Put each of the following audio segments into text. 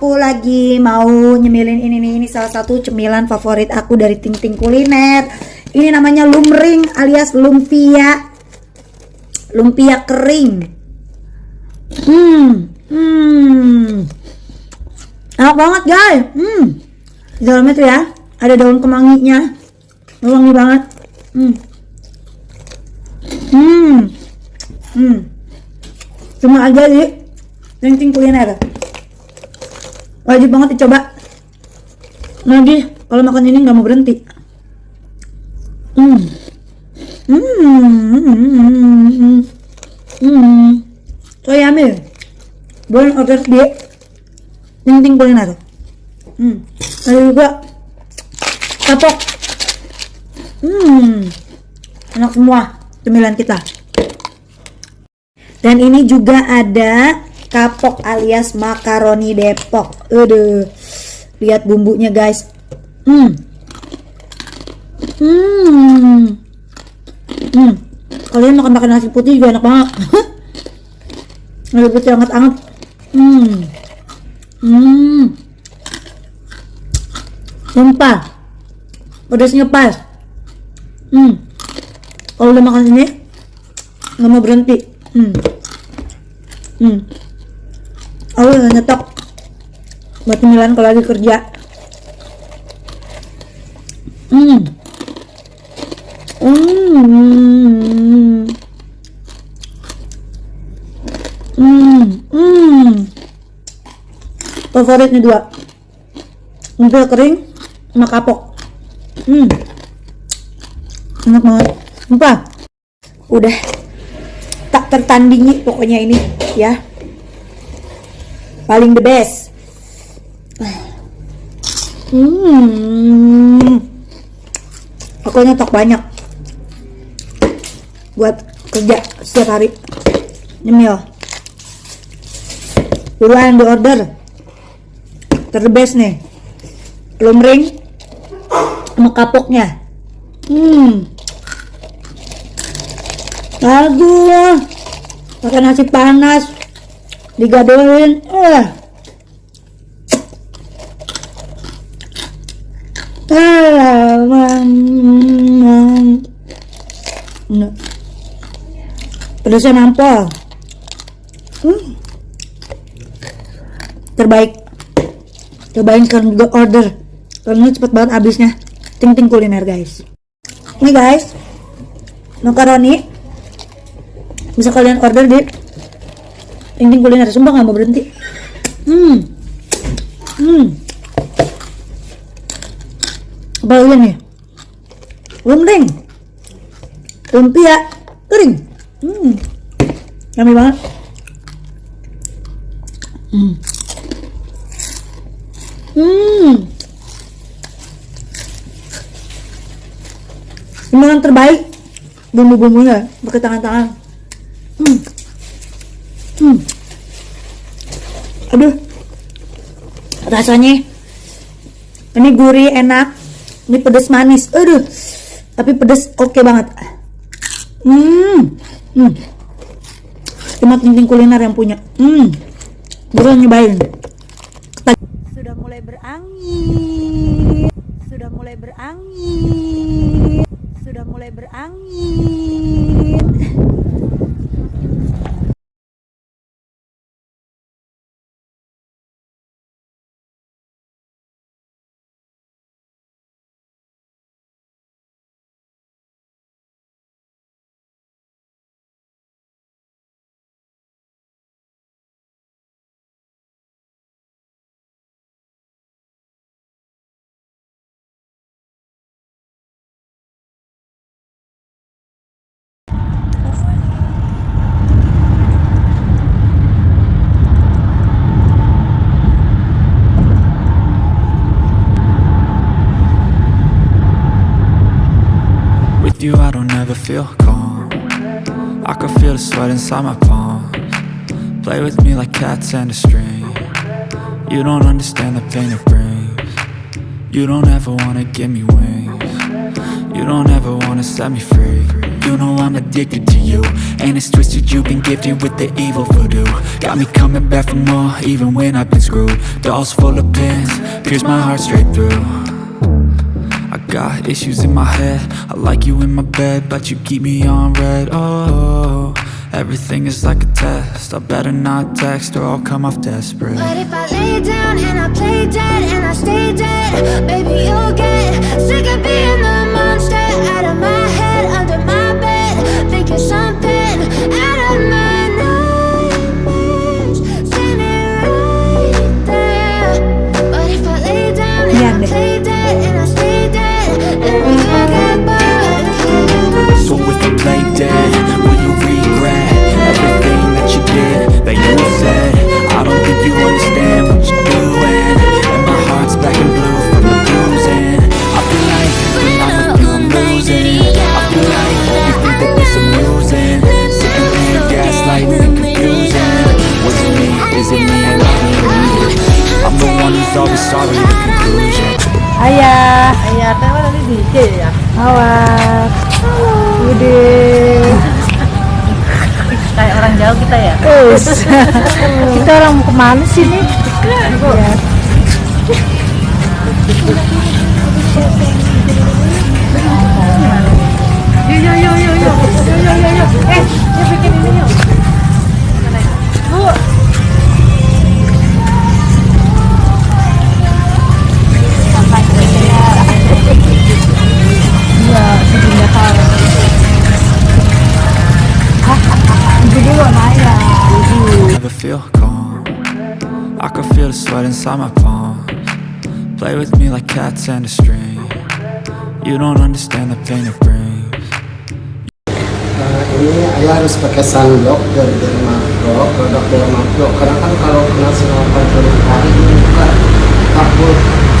Aku lagi mau nyemilin ini nih, ini salah satu cemilan favorit aku dari Ting Ting Kuliner. Ini namanya lumring alias lumpia. Lumpia kering. Hmm, hmm. Enak banget guys. Hmm. Di dalamnya tuh ya, ada daun kemanginya. Wangi banget. Hmm. Hmm. Hmm. Cuma aja di Ting kuliner. Wajib banget dicoba. Lagi kalau makan ini nggak mau berhenti. Hmm. Hmm. Hmm. Hmm. So yummy. Boleh order di Ting kuliner. Hmm. Ada juga kapok. Hmm. Enak semua cemilan kita. Dan ini juga ada kapok alias makaroni Depok. Aduh. Lihat bumbunya, guys. Hmm. Hmm. Hmm. Kalian makan makan nasi putih juga enak banget. nasi putih hangat-hangat. Hmm. Hmm. Sumpah. Pedasnya pas. Hmm. Kalau udah makan ini nggak mau berhenti. Hmm. Hmm. Aku udah nyetok buat cemilan kalau lagi kerja. Hmm. Hmm. Hmm. Hmm. Favorit nih dua. Umpil kering sama kapok. Hmm. Enak banget. Sumpah. Udah tak tertandingi pokoknya ini ya paling the best. Hmm. Aku nyetok banyak. Buat kerja setiap hari. Nyemil. Buruan di order. Terbest nih. Lumring sama kapoknya. Hmm. Aduh, pakai nasi panas, digadohin, eh. Pedasnya nampol. Hmm. Terbaik. Cobain sekarang juga order. Karena cepet banget habisnya. Ting ting kuliner guys. Ini guys, makaroni bisa kalian order di Ting Kuliner sumpah nggak? Mau berhenti? Hmm. Hmm. Apa lagi nih? Lumring lumpia. Kering. Hmm. Yummy banget. Hmm. Hmm. Ini yang terbaik. Bumbu-bumbunya pakai tangan-tangan Hmm. Hmm. Aduh. Rasanya ini gurih, enak. Ini pedas manis. Aduh. Tapi pedas oke okay banget. Hmm. Hmm. Cuma kuliner yang punya. Hmm. Buruan nyobain. Sudah mulai berangin. Sudah mulai berangin. Sudah mulai berangin. Don't feel calm. I can feel the sweat inside my palms. Play with me like cats and a string. You don't understand the pain it brings. You don't ever wanna give me wings. You don't ever wanna set me free. You know I'm addicted to you. And it's twisted, you've been gifted with the evil voodoo. Got me coming back for more, even when I've been screwed. Dolls full of pins, pierce my heart straight through got issues in my head. I like you in my bed, but you keep me on red. Oh, everything is like a test. I better not text or I'll come off desperate. But if I lay down and I play dead and I stay dead, baby, you'll get sick of being the monster out of my head, under my bed, thinking something who's always sorry. The conclusion. Ayah, Ayah, nih DJ ya? awak. Ude. Kayak orang jauh kita ya? Us. Kita orang mau ke mana sih nih? Ya. Inside my palms Play with me like cats and a string You don't understand the pain it brings Nah, ini ayah harus pakai sunblock dari Dermapro, produk Dermapro. Karena kan kalau kena sinar matahari ini juga takut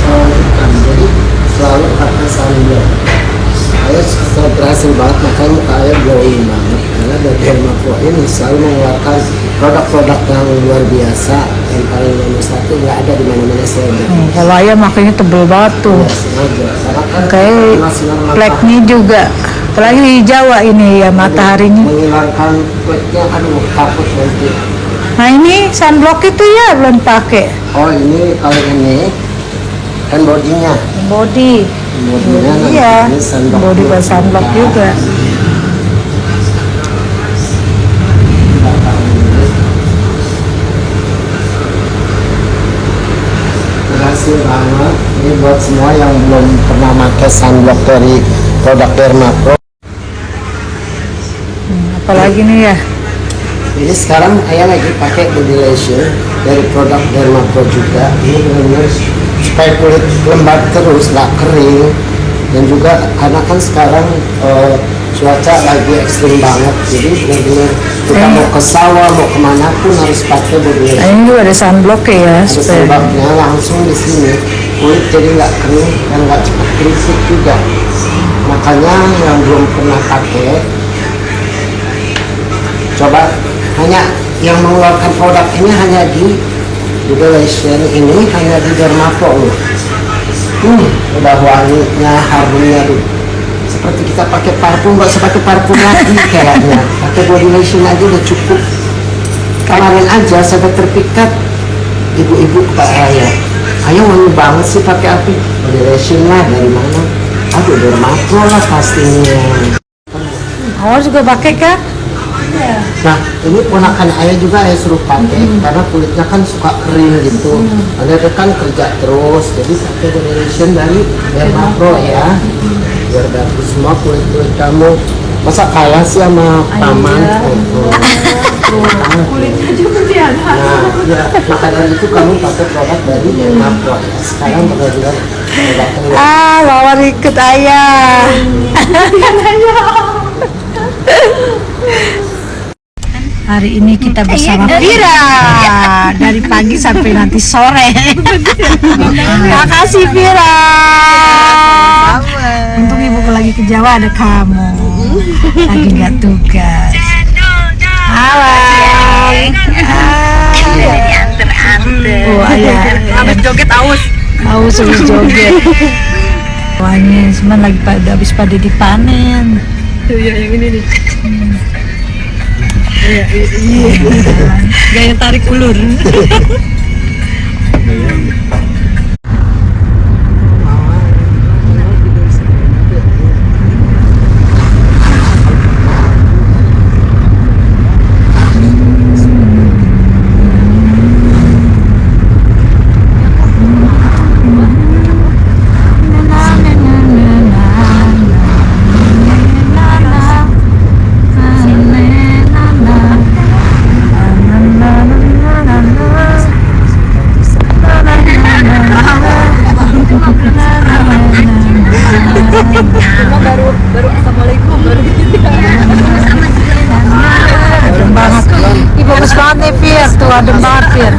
selanjutkan. Jadi selalu pakai sunblock. Ayah sudah berhasil banget, makanya muka ayah glowing banget. Karena dari Dermapro ini selalu mengeluarkan produk-produk yang luar biasa. Yang paling nomor satu nggak ada di mana-mana saya beli. Kalau ayam makanya tebel banget tuh. Ya, Kayak flagnya juga. Apalagi di Jawa ini ya mataharinya. menghilangkan kulitnya aduh takut nanti Nah ini sunblock itu ya belum pakai. oh ini kalau ini kan bodinya Body. bodinya Iya. ini sunblock Body buat sunblock juga. Banget ini buat semua yang belum pernah pakai sunblock dari produk Dermapro Apalagi nih ya. Jadi sekarang ayah lagi pakai body lotion dari produk Dermapro juga. Ini benar-benar supaya kulit lembab terus, nggak kering. Dan juga karena kan sekarang eh, cuaca lagi ekstrim banget, jadi benar-benar kita mau ke sawah, mau ke mana pun harus pakai lotion. ini juga ada sunblock ya Ada sebabnya langsung di sini kulit jadi nggak kering dan nggak cepat keriput juga. Makanya yang belum pernah pakai coba hanya yang mengeluarkan produk ini hanya di Duration ini hanya di Dermapo loh. Hmm, udah wanginya, harumnya tuh. Seperti kita pakai parfum, nggak usah pakai parfum lagi kayaknya. Pakai body lotion aja udah cukup. Kemarin aja saya terpikat ibu-ibu kepada saya. Ayo wangi banget sih pakai api. Body lotion lah dari mana? Aduh, Dermapo lah pastinya. Awal juga pakai kan? Nah, ini ponakan ayah juga ayah suruh pakai karena kulitnya kan suka kering gitu. Ada kan kerja terus, jadi pakai generation dari Dermapro ya. Biar bagus semua kulit kulit kamu. Masa kalah sih sama paman? Kulitnya juga dia. Nah, ya, maka dari itu kamu pakai produk dari Dermapro ya. Sekarang benar-benar Ah, lawan ikut ayah. Hari ini kita bersama Vira dari pagi sampai nanti sore. Makasih Vira. Lagi ke Jawa ada kamu. Lagi nggak tugas. Halo. Oh ayah. Habis joget aus. Aus habis joget. Wahnya cuman lagi pada habis pada dipanen. Iya yang ini nih. Iya, iya. Gaya tarik ulur. Mani piestod, Mārtiņ.